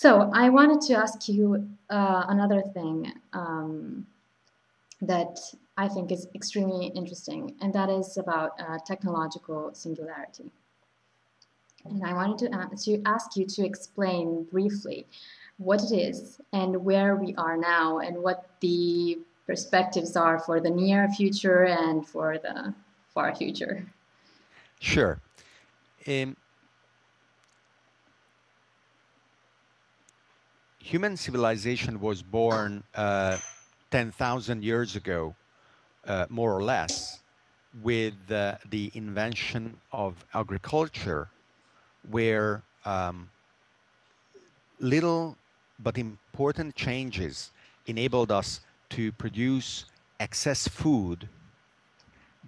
So I wanted to ask you uh, another thing um, that I think is extremely interesting, and that is about uh, technological singularity. And I wanted to ask, to ask you to explain briefly what it is and where we are now and what the perspectives are for the near future and for the far future. Sure. Um, human civilization was born uh, 10,000 years ago, uh, more or less, with uh, the invention of agriculture, where um, little but important changes enabled us to produce excess food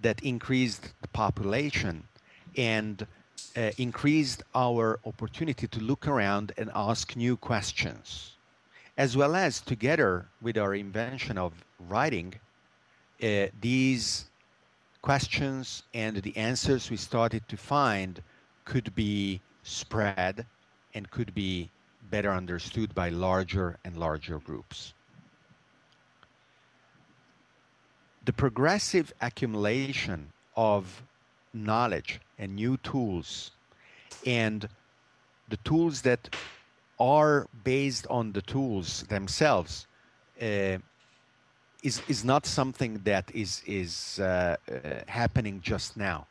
that increased the population and uh, increased our opportunity to look around and ask new questions, as well as together with our invention of writing, uh, these questions and the answers we started to find could be spread and could be better understood by larger and larger groups. The progressive accumulation of knowledge and new tools and the tools that are based on the tools themselves uh, is is not something that is is uh, uh, happening just now.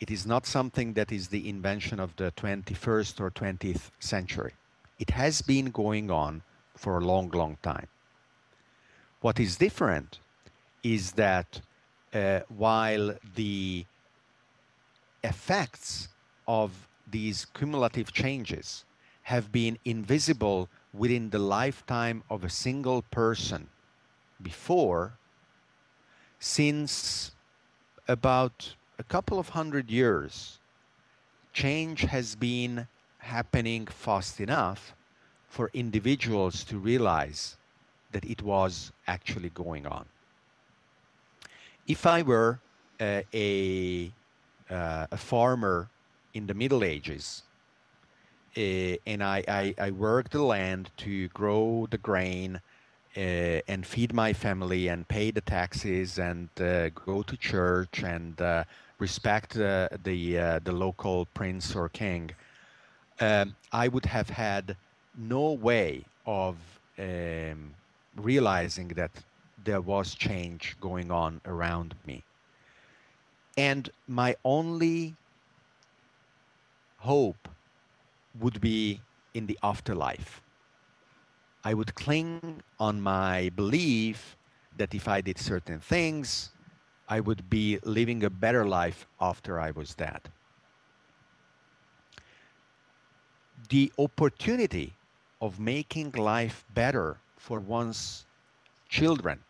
It is not something that is the invention of the 21st or 20th century. It has been going on for a long, long time. What is different is that uh, while the effects of these cumulative changes have been invisible within the lifetime of a single person before, since about a couple of hundred years, change has been happening fast enough for individuals to realize that it was actually going on if I were uh, a, uh, a farmer in the Middle Ages, uh, and I, I, I worked the land to grow the grain uh, and feed my family and pay the taxes and uh, go to church and uh, respect the the local prince or king, um, I would have had no way of um, realizing that there was change going on around me. And my only hope would be in the afterlife. I would cling on my belief that if I did certain things, I would be living a better life after I was dead. The opportunity of making life better for one's children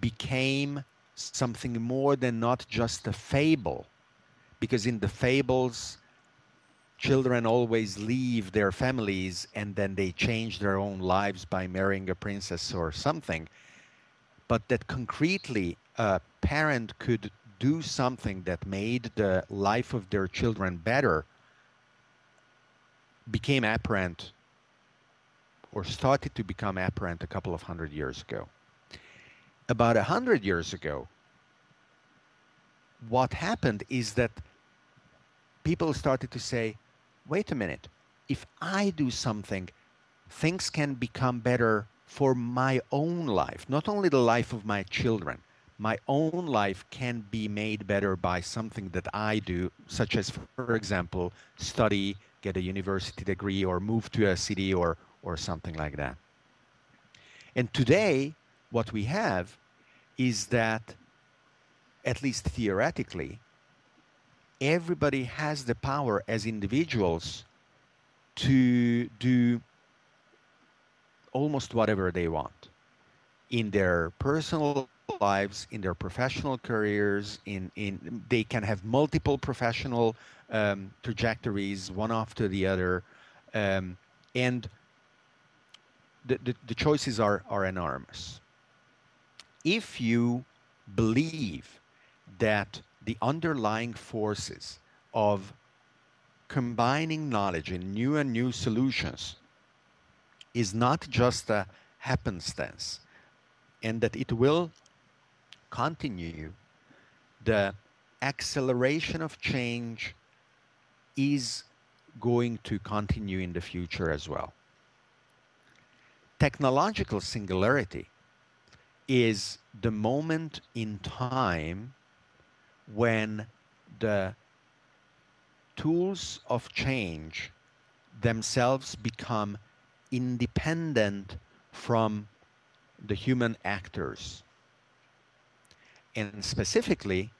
became something more than not just a fable. Because in the fables, children always leave their families and then they change their own lives by marrying a princess or something. But that concretely a parent could do something that made the life of their children better became apparent or started to become apparent a couple of hundred years ago about a hundred years ago, what happened is that people started to say, wait a minute, if I do something, things can become better for my own life, not only the life of my children. My own life can be made better by something that I do, such as, for example, study, get a university degree, or move to a city, or, or something like that. And today, what we have is that, at least theoretically, everybody has the power as individuals to do almost whatever they want in their personal lives, in their professional careers, in, in they can have multiple professional um, trajectories, one after the other, um, and the, the, the choices are, are enormous if you believe that the underlying forces of combining knowledge in new and new solutions is not just a happenstance and that it will continue the acceleration of change is going to continue in the future as well. Technological singularity is the moment in time when the tools of change themselves become independent from the human actors. And specifically,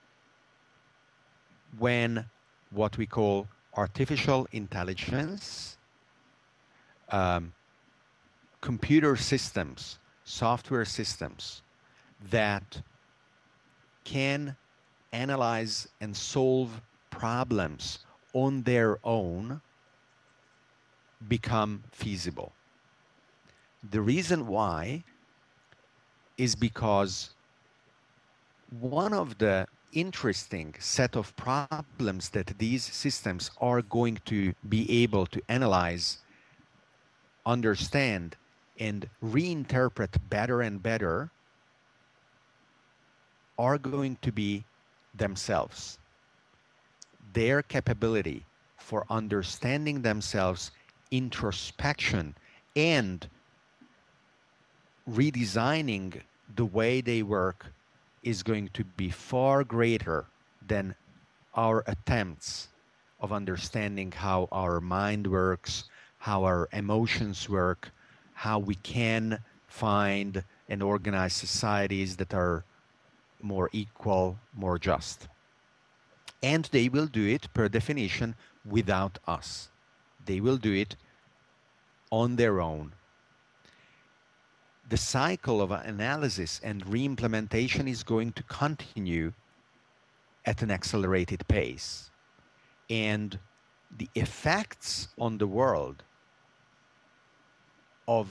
when what we call artificial intelligence, um, computer systems, software systems that can analyze and solve problems on their own become feasible. The reason why is because one of the interesting set of problems that these systems are going to be able to analyze, understand, and reinterpret better and better are going to be themselves. Their capability for understanding themselves, introspection, and redesigning the way they work is going to be far greater than our attempts of understanding how our mind works, how our emotions work, how we can find and organize societies that are more equal, more just. And they will do it per definition without us. They will do it on their own the cycle of analysis and reimplementation is going to continue at an accelerated pace. And the effects on the world of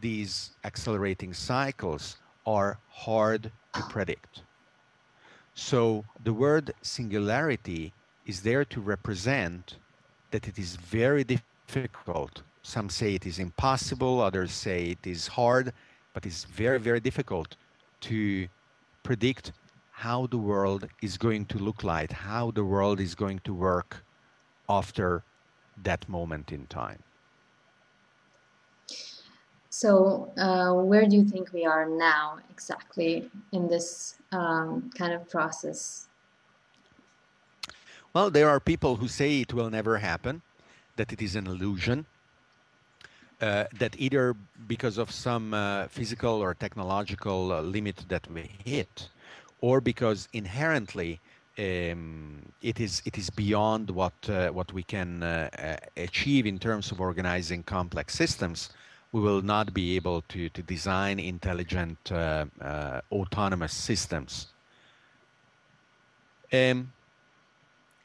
these accelerating cycles are hard to predict. So the word singularity is there to represent that it is very difficult some say it is impossible, others say it is hard, but it's very, very difficult to predict how the world is going to look like, how the world is going to work after that moment in time. So, uh, where do you think we are now exactly in this um, kind of process? Well, there are people who say it will never happen, that it is an illusion, uh, that either because of some uh, physical or technological uh, limit that we hit, or because inherently um, it is it is beyond what uh, what we can uh, uh, achieve in terms of organizing complex systems, we will not be able to to design intelligent autonomous systems. Um,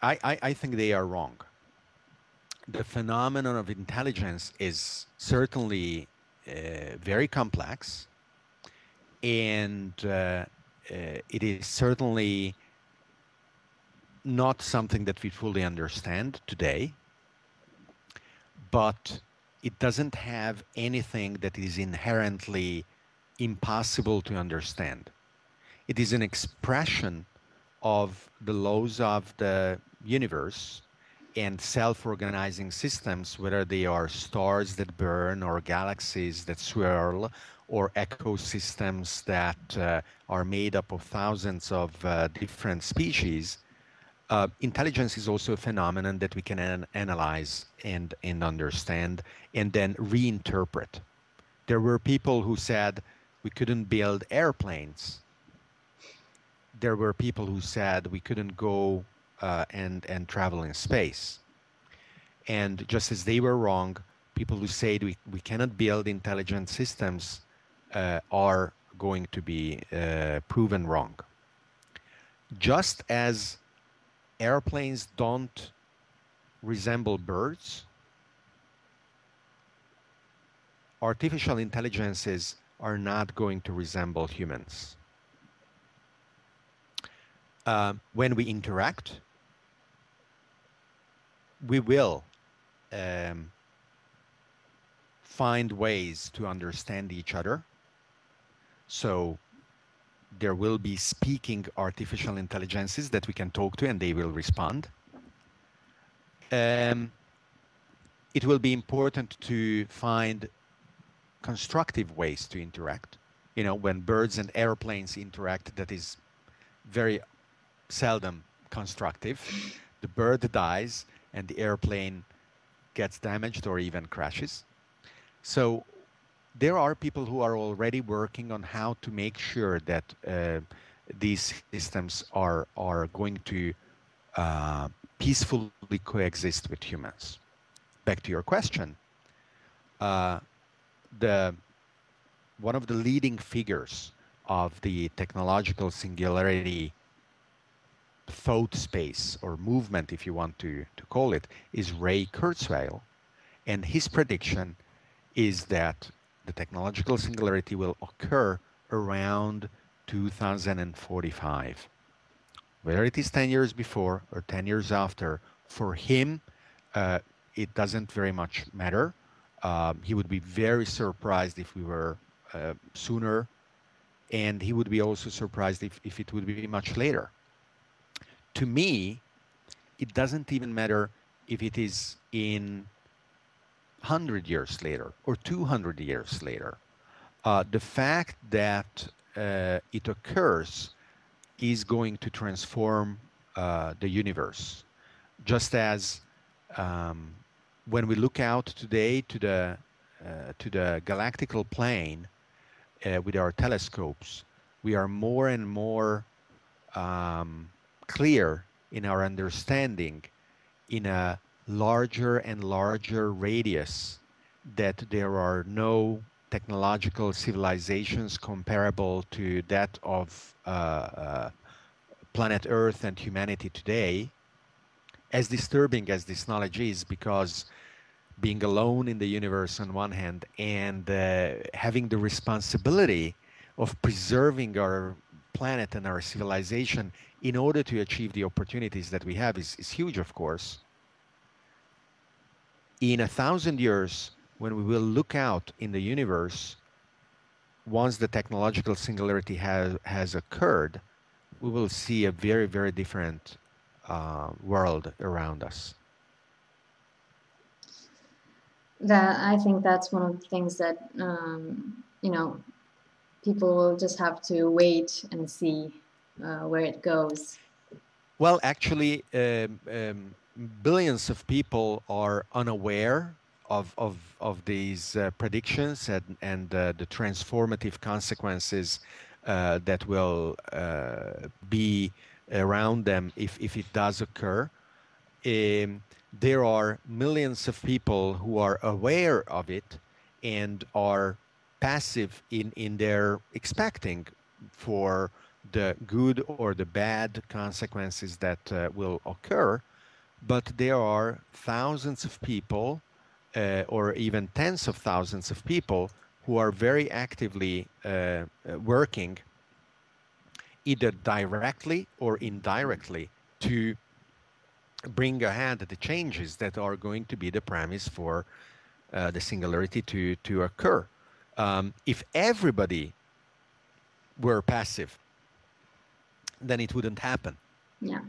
I, I, I think they are wrong the phenomenon of intelligence is certainly uh, very complex and uh, uh, it is certainly not something that we fully understand today but it doesn't have anything that is inherently impossible to understand. It is an expression of the laws of the universe and self-organizing systems, whether they are stars that burn or galaxies that swirl or ecosystems that uh, are made up of thousands of uh, different species, uh, intelligence is also a phenomenon that we can an analyze and, and understand and then reinterpret. There were people who said we couldn't build airplanes. There were people who said we couldn't go uh, and and travel in space. And just as they were wrong, people who say we, we cannot build intelligent systems uh, are going to be uh, proven wrong. Just as airplanes don't resemble birds, artificial intelligences are not going to resemble humans. Uh, when we interact, we will um, find ways to understand each other. So there will be speaking artificial intelligences that we can talk to and they will respond. Um, it will be important to find constructive ways to interact. You know, when birds and airplanes interact, that is very seldom constructive. The bird dies and the airplane gets damaged or even crashes. So there are people who are already working on how to make sure that uh, these systems are are going to uh, peacefully coexist with humans. Back to your question, uh, the one of the leading figures of the technological singularity thought space or movement, if you want to, to call it, is Ray Kurzweil. And his prediction is that the technological singularity will occur around 2045. Whether it is 10 years before or 10 years after, for him, uh, it doesn't very much matter. Um, he would be very surprised if we were uh, sooner, and he would be also surprised if, if it would be much later. To me, it doesn't even matter if it is in 100 years later or 200 years later. Uh, the fact that uh, it occurs is going to transform uh, the universe. Just as um, when we look out today to the uh, to the galactical plane uh, with our telescopes, we are more and more um, clear in our understanding in a larger and larger radius that there are no technological civilizations comparable to that of uh, uh, planet Earth and humanity today, as disturbing as this knowledge is, because being alone in the universe on one hand and uh, having the responsibility of preserving our planet and our civilization in order to achieve the opportunities that we have is, is huge, of course in a thousand years, when we will look out in the universe, once the technological singularity has, has occurred, we will see a very, very different uh, world around us. That I think that's one of the things that um, you know people will just have to wait and see uh, where it goes. Well, actually, um, um, billions of people are unaware of, of, of these uh, predictions and, and uh, the transformative consequences uh, that will uh, be around them if, if it does occur. Um, there are millions of people who are aware of it and are passive in, in their expecting for the good or the bad consequences that uh, will occur but there are thousands of people uh, or even tens of thousands of people who are very actively uh, uh, working either directly or indirectly to bring ahead the changes that are going to be the premise for uh, the singularity to, to occur. Um, if everybody were passive, then it wouldn't happen. Yeah.